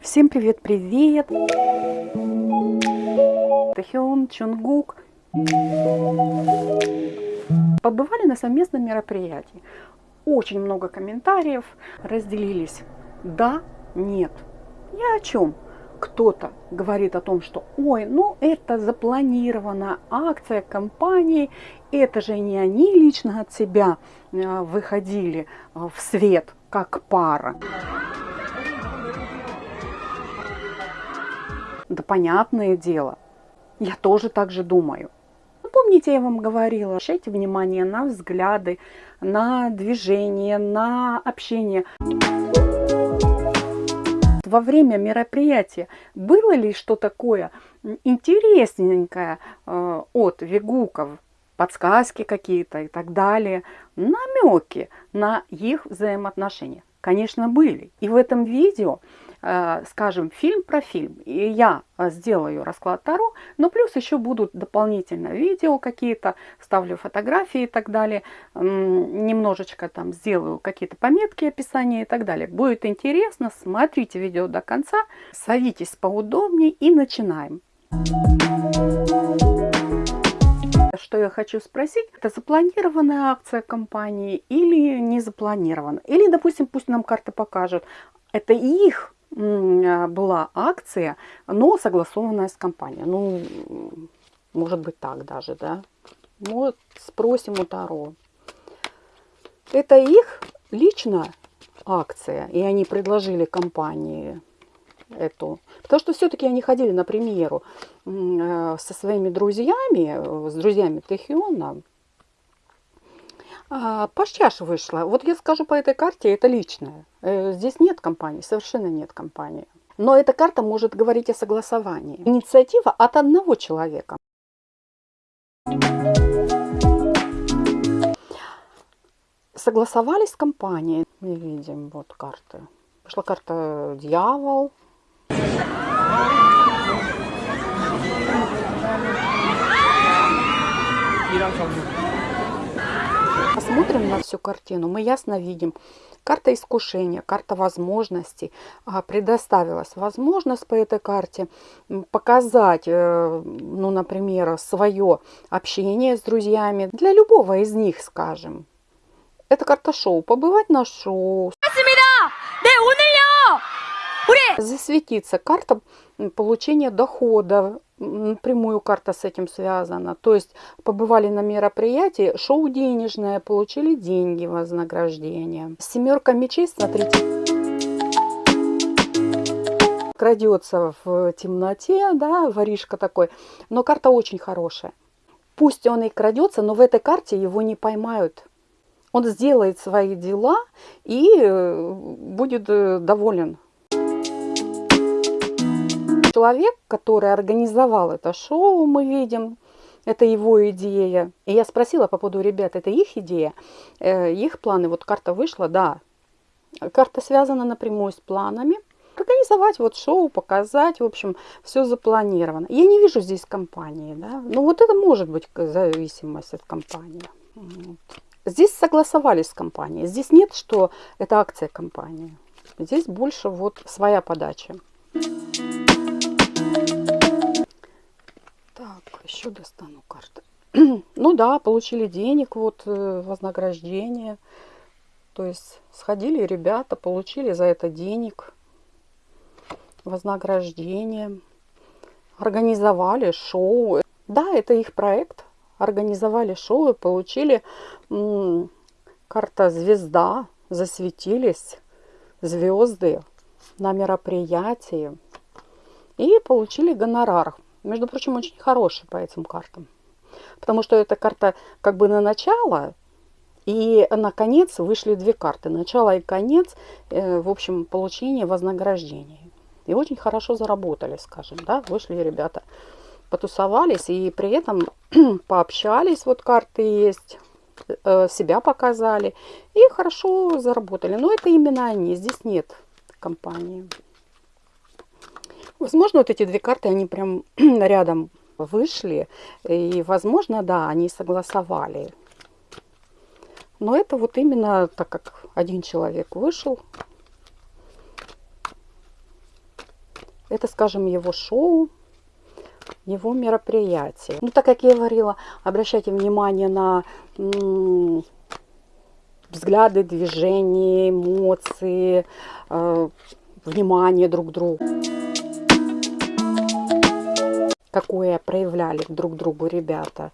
Всем привет-привет! Тэхён, Чунгук. Побывали на совместном мероприятии. Очень много комментариев разделились. Да, нет. Я о чем? Кто-то говорит о том, что ой, ну это запланированная акция компании, это же не они лично от себя э, выходили э, в свет как пара. Да понятное дело, я тоже так же думаю. Помните, я вам говорила, обращайте внимание на взгляды, на движение, на общение. Во время мероприятия было ли что такое интересненькое э, от вегуков, подсказки какие-то и так далее, намеки на их взаимоотношения? Конечно, были. И в этом видео скажем, фильм про фильм. И я э, сделаю расклад Таро, но плюс еще будут дополнительно видео какие-то, ставлю фотографии и так далее. Немножечко там сделаю какие-то пометки, описания и так далее. Будет интересно, смотрите видео до конца, садитесь поудобнее и начинаем. Что я хочу спросить, это запланированная акция компании или не запланирована? Или, допустим, пусть нам карты покажут, это их была акция, но согласованная с компанией. Ну, может быть так даже, да. Вот спросим у Таро. Это их лично акция, и они предложили компании эту. Потому что все-таки они ходили на премьеру э, со своими друзьями, с друзьями Техиона, а, по чаше вышла. Вот я скажу по этой карте, это личное. Э, здесь нет компании, совершенно нет компании. Но эта карта может говорить о согласовании. Инициатива от одного человека. Согласовались с компанией. Мы видим вот карты. Пошла карта дьявол. Посмотрим на всю картину, мы ясно видим. Карта искушения, карта возможностей. Предоставилась возможность по этой карте показать, э, ну, например, свое общение с друзьями. Для любого из них, скажем. Это карта шоу. Побывать на шоу. Засветиться. Карта получения дохода прямую карта с этим связана. То есть побывали на мероприятии, шоу денежное, получили деньги, вознаграждение. Семерка мечей, смотрите, крадется в темноте, да, воришка такой. Но карта очень хорошая. Пусть он и крадется, но в этой карте его не поймают. Он сделает свои дела и э, будет э, доволен человек, который организовал это шоу, мы видим, это его идея. И я спросила по поводу ребят, это их идея, э, их планы. Вот карта вышла, да. Карта связана напрямую с планами. Организовать вот шоу, показать, в общем, все запланировано. Я не вижу здесь компании, да. Ну вот это может быть зависимость от компании. Вот. Здесь согласовались с компанией. Здесь нет, что это акция компании. Здесь больше вот своя подача. Еще достану карты. ну да, получили денег, вот э, вознаграждение. То есть сходили ребята, получили за это денег, вознаграждение. Организовали шоу. Да, это их проект. Организовали шоу и получили карта звезда. Засветились звезды на мероприятии. И получили гонорар между прочим, очень хороший по этим картам. Потому что эта карта как бы на начало, и на конец вышли две карты. Начало и конец, э, в общем, получение вознаграждения. И очень хорошо заработали, скажем, да, вышли ребята, потусовались и при этом пообщались, вот карты есть, э, себя показали и хорошо заработали. Но это именно они, здесь нет компании. Возможно, вот эти две карты, они прям рядом вышли. И, возможно, да, они согласовали. Но это вот именно так как один человек вышел. Это, скажем, его шоу, его мероприятие. Ну, так как я говорила, обращайте внимание на взгляды, движения, эмоции, э, внимание друг к другу. Какое проявляли друг другу ребята.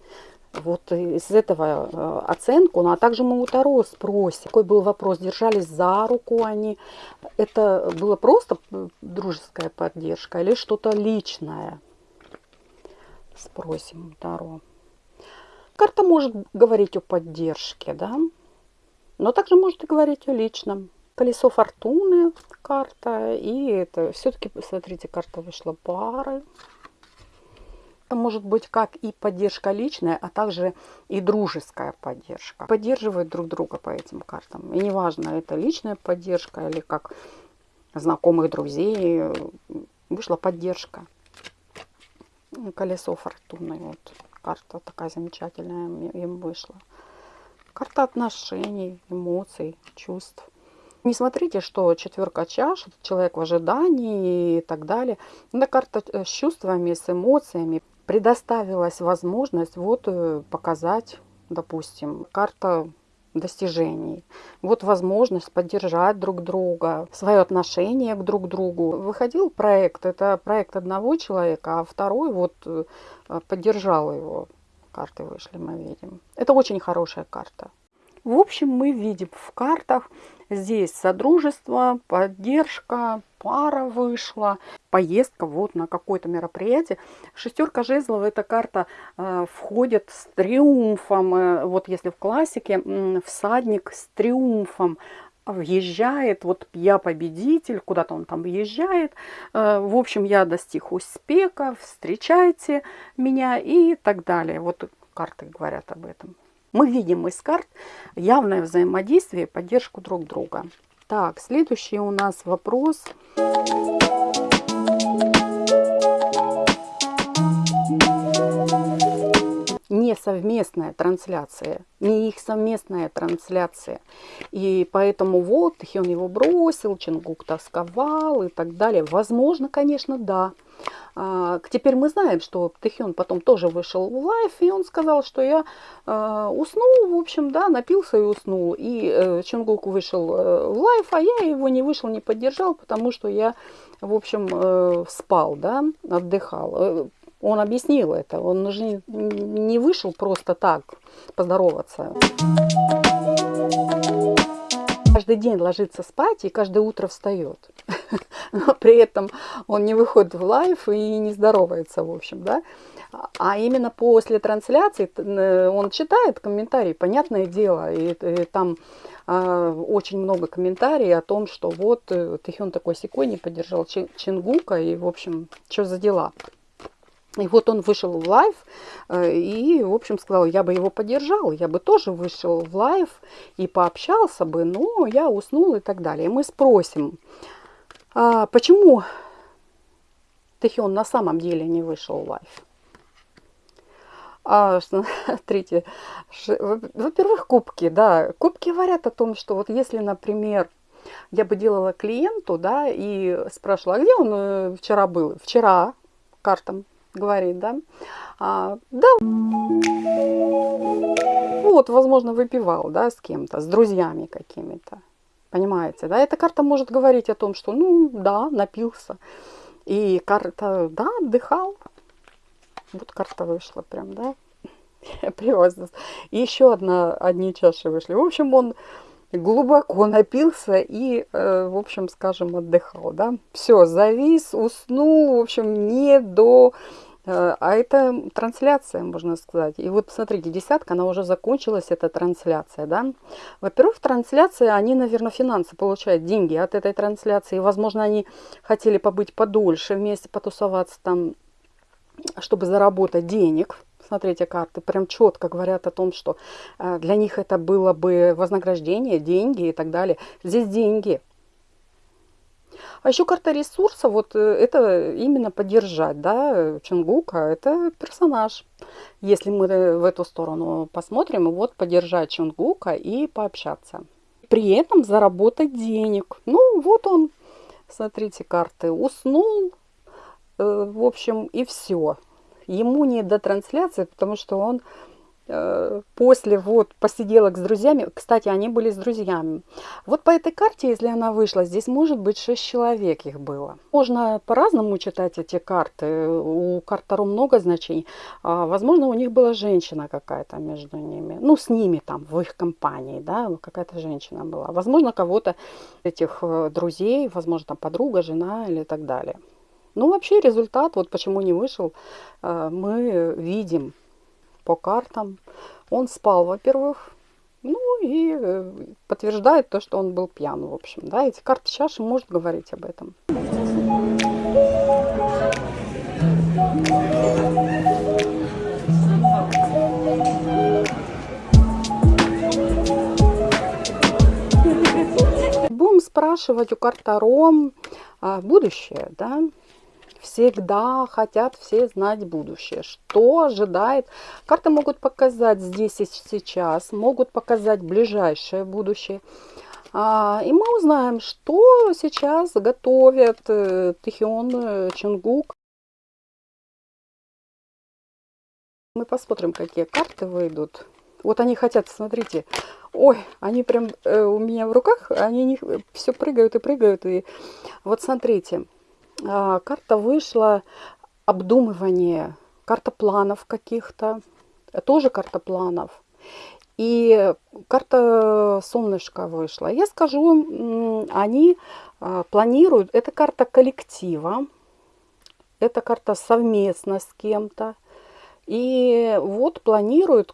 Вот из этого э, оценку, ну а также мы у Таро спросим. Какой был вопрос, держались за руку они, это было просто дружеская поддержка или что-то личное? Спросим у Таро. Карта может говорить о поддержке, да, но также может и говорить о личном. Колесо фортуны карта, и это все-таки, смотрите, карта вышла пары. Это может быть как и поддержка личная, а также и дружеская поддержка. Поддерживают друг друга по этим картам. И неважно, это личная поддержка или как знакомых друзей, вышла поддержка. Колесо фортуны. Вот карта такая замечательная им вышла. Карта отношений, эмоций, чувств. Не смотрите, что четверка чаш, человек в ожидании и так далее. Это карта э, с чувствами, с эмоциями. Предоставилась возможность вот э, показать, допустим, карта достижений. Вот возможность поддержать друг друга, свое отношение к друг другу. Выходил проект, это проект одного человека, а второй вот э, поддержал его карты вышли, мы видим. Это очень хорошая карта. В общем, мы видим в картах здесь содружество, поддержка, пара вышла, поездка вот на какое-то мероприятие. Шестерка жезлов, эта карта э, входит с триумфом. Э, вот если в классике э, всадник с триумфом въезжает, вот я победитель, куда-то он там въезжает, э, в общем, я достиг успеха, встречайте меня и так далее. Вот карты говорят об этом. Мы видим из карт явное взаимодействие и поддержку друг друга. Так, следующий у нас вопрос. не совместная трансляция, не их совместная трансляция. И поэтому вот Тхён его бросил, Чингук тосковал и так далее. Возможно, конечно, да. А, теперь мы знаем, что Тэхён потом тоже вышел в лайф, и он сказал, что я э, уснул, в общем, да, напился и уснул. И э, Чунгук вышел э, в лайф, а я его не вышел, не поддержал, потому что я, в общем, э, спал, да, отдыхал. Э, он объяснил это, он же не вышел просто так поздороваться каждый день ложится спать и каждое утро встает. Но при этом он не выходит в лайф и не здоровается, в общем, да. А именно после трансляции э, он читает комментарии, понятное дело, и, и там э, очень много комментариев о том, что вот э, Тэхён такой секой не поддержал Чингука, и, в общем, что за дела. И вот он вышел в live э, и, в общем, сказал, я бы его поддержал, я бы тоже вышел в live и пообщался бы, но я уснул и так далее. Мы спросим, а почему Тэхион на самом деле не вышел в live? А, смотрите, во-первых, кубки, да, кубки говорят о том, что вот если, например, я бы делала клиенту, да, и спрашивала, а где он э, вчера был? Вчера, картам говорит, да, а, да, вот, возможно, выпивал, да, с кем-то, с друзьями какими-то, понимаете, да, эта карта может говорить о том, что, ну, да, напился, и карта, да, отдыхал, вот карта вышла прям, да, привозно. И еще одна, одни чаши вышли. В общем, он глубоко напился и, э, в общем, скажем, отдыхал, да. Все, завис, уснул, в общем, не до а это трансляция, можно сказать. И вот смотрите, десятка, она уже закончилась, эта трансляция, да. Во-первых, трансляция, они, наверное, финансы получают, деньги от этой трансляции. Возможно, они хотели побыть подольше вместе, потусоваться там, чтобы заработать денег. Смотрите, карты прям четко говорят о том, что э, для них это было бы вознаграждение, деньги и так далее. Здесь деньги – а еще карта ресурса, вот э, это именно поддержать, да, Чунгука, это персонаж. Если мы э, в эту сторону посмотрим, вот поддержать Чунгука и пообщаться. При этом заработать денег. Ну, вот он, смотрите, карты, уснул, в общем, и все. Ему не до трансляции, потому что он Э, после вот посиделок с друзьями, кстати, они были с друзьями. Вот по этой карте, если она вышла, здесь может быть 6 человек их было. Можно по-разному читать эти карты. У карт Таро много значений. А, возможно, у них была женщина какая-то между ними. Ну, с ними там, в их компании, да, какая-то женщина была. Возможно, кого-то этих э, друзей, возможно, там подруга, жена или так далее. Ну, вообще результат, вот почему не вышел, э, мы видим по картам. Он спал, во-первых, ну и э, подтверждает то, что он был пьян, в общем. Да, эти карты чаши может говорить об этом. Будем спрашивать у карт а, будущее, да, всегда хотят все знать будущее. Что ожидает? Карты могут показать здесь и сейчас, могут показать ближайшее будущее. А, и мы узнаем, что сейчас готовят э, Тихион э, Чунгук. Мы посмотрим, какие карты выйдут. Вот они хотят, смотрите, ой, они прям э, у меня в руках, они все прыгают и прыгают. И вот смотрите, карта вышла обдумывание, карта планов каких-то, тоже карта планов. И карта солнышка вышла. Я скажу, они а, планируют, это карта коллектива, это карта совместно с кем-то. И вот планируют,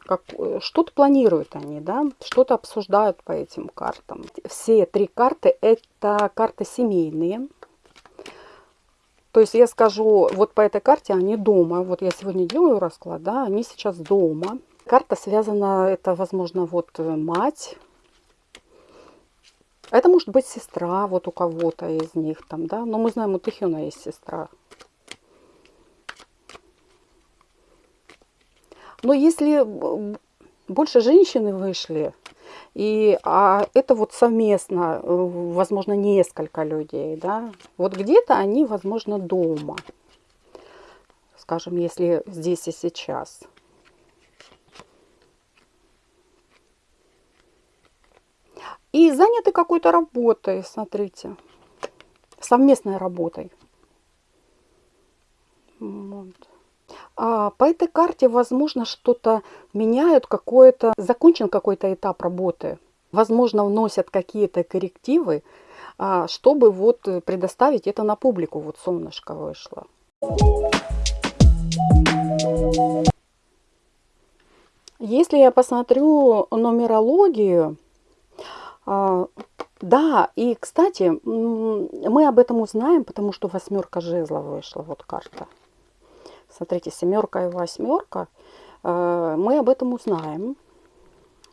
как, что-то планируют они, да, что-то обсуждают по этим картам. Все три карты это карты семейные. То есть я скажу, вот по этой карте они дома. Вот я сегодня делаю расклад, да, они сейчас дома. Карта связана, это, возможно, вот э, мать. Это может быть сестра вот у кого-то из них там, да. Но мы знаем, у Тихона есть сестра. Но если больше женщины вышли, и а это вот совместно, э, возможно, несколько людей, да. Вот где-то они, возможно, дома. Скажем, если здесь и сейчас. И заняты какой-то работой, смотрите. Совместной работой. Вот. А по этой карте, возможно, что-то меняют, какое-то закончен какой-то этап работы. Возможно, вносят какие-то коррективы, а, чтобы вот предоставить это на публику. Вот солнышко вышло. Если я посмотрю нумерологию, а, да, и, кстати, мы об этом узнаем, потому что восьмерка жезла вышла, вот карта. Смотрите, семерка и восьмерка. Э, мы об этом узнаем.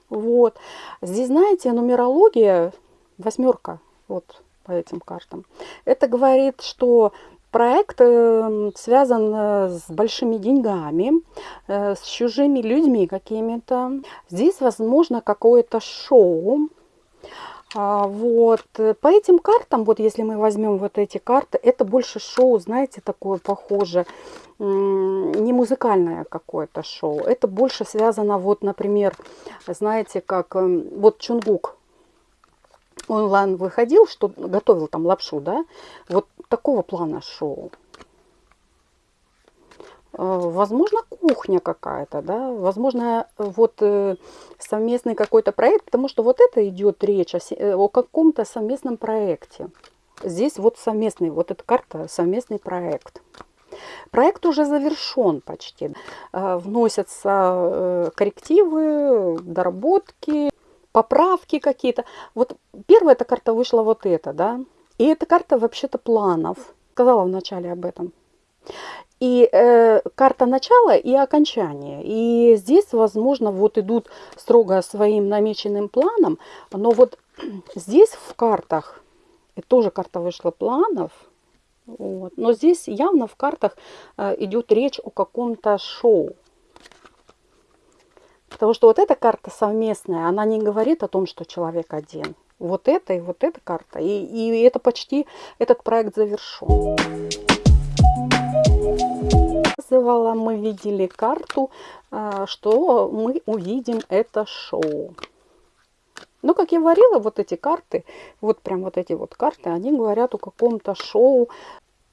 Вот. Здесь, знаете, нумерология, восьмерка, вот по этим картам. Это говорит, что проект э, связан э, с большими деньгами, с чужими людьми какими-то. Здесь, возможно, какое-то шоу, вот. Э, по этим картам, вот если мы возьмем вот эти карты, это больше шоу, знаете, такое похоже, не музыкальное какое-то шоу. Это больше связано, вот, например, знаете, как эм, вот Чунгук онлайн выходил, что готовил там лапшу, да, вот такого плана шоу. Э, возможно, кухня какая-то, да, возможно, вот э, совместный какой-то проект, потому что вот это идет речь о, э, о каком-то совместном проекте. Здесь вот совместный, вот эта карта совместный проект. Проект уже завершен почти. Вносятся коррективы, доработки, поправки какие-то. Вот первая эта карта вышла вот эта, да. И эта карта вообще-то планов. Сказала вначале об этом и э, карта начала и окончания. И здесь, возможно, вот идут строго своим намеченным планом, но вот здесь в картах, и тоже карта вышла планов, вот, но здесь явно в картах э, идет речь о каком-то шоу. Потому что вот эта карта совместная, она не говорит о том, что человек один. Вот это и вот эта карта. И, и это почти, этот проект завершен. Предсказывала, мы видели карту, а, что мы увидим это шоу. Но, как я говорила, вот эти карты, вот прям вот эти вот карты, они говорят о каком-то шоу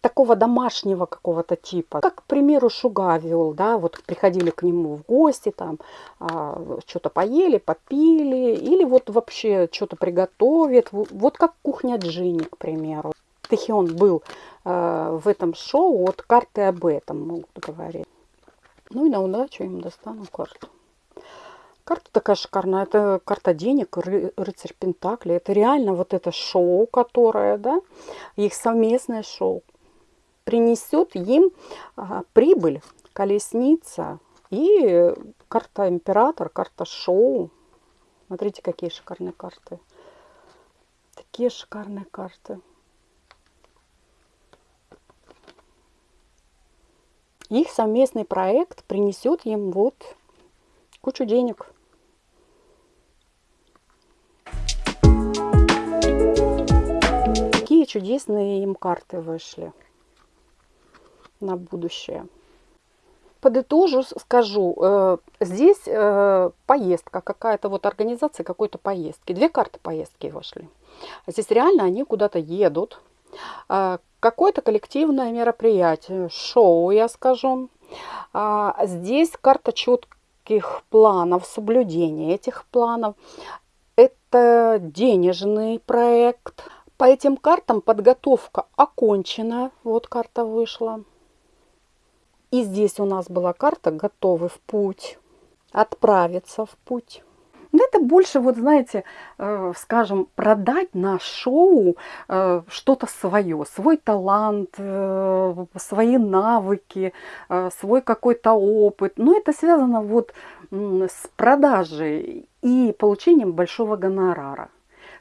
такого домашнего какого-то типа. Как, к примеру, Шуга вел, да, вот приходили к нему в гости, там, а, что-то поели, попили, или вот вообще что-то приготовит. Вот как кухня Джинни, к примеру. Тэхион был э, в этом шоу, вот карты об этом могут говорить. Ну и на удачу им достану карту. Карта такая шикарная. Это карта денег, ры, рыцарь Пентакли. Это реально вот это шоу, которое, да, их совместное шоу принесет им а, прибыль, колесница и карта император, карта шоу. Смотрите, какие шикарные карты. Такие шикарные карты. Их совместный проект принесет им вот кучу денег. Какие чудесные им карты вышли на будущее. Подытожу, скажу, э, здесь э, поездка, какая-то вот организация какой-то поездки. Две карты поездки вышли. Здесь реально они куда-то едут. Э, какое-то коллективное мероприятие, шоу, я скажу. Здесь карта четких планов, соблюдения этих планов. Это денежный проект. По этим картам подготовка окончена. Вот карта вышла. И здесь у нас была карта «Готовы в путь», «Отправиться в путь». Это больше, вот знаете, э, скажем, продать на шоу э, что-то свое, свой талант, э, свои навыки, э, свой какой-то опыт. Но это связано вот с продажей и получением большого гонорара.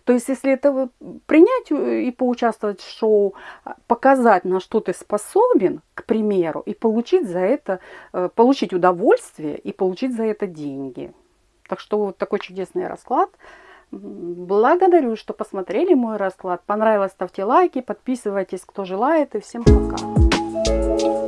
То есть, если это принять э, и поучаствовать в шоу, а, показать, на что ты способен, к примеру, и получить за это, э, получить удовольствие и получить за это деньги. Так что вот такой чудесный расклад. Благодарю, что посмотрели мой расклад. Понравилось, ставьте лайки, подписывайтесь, кто желает. И всем пока.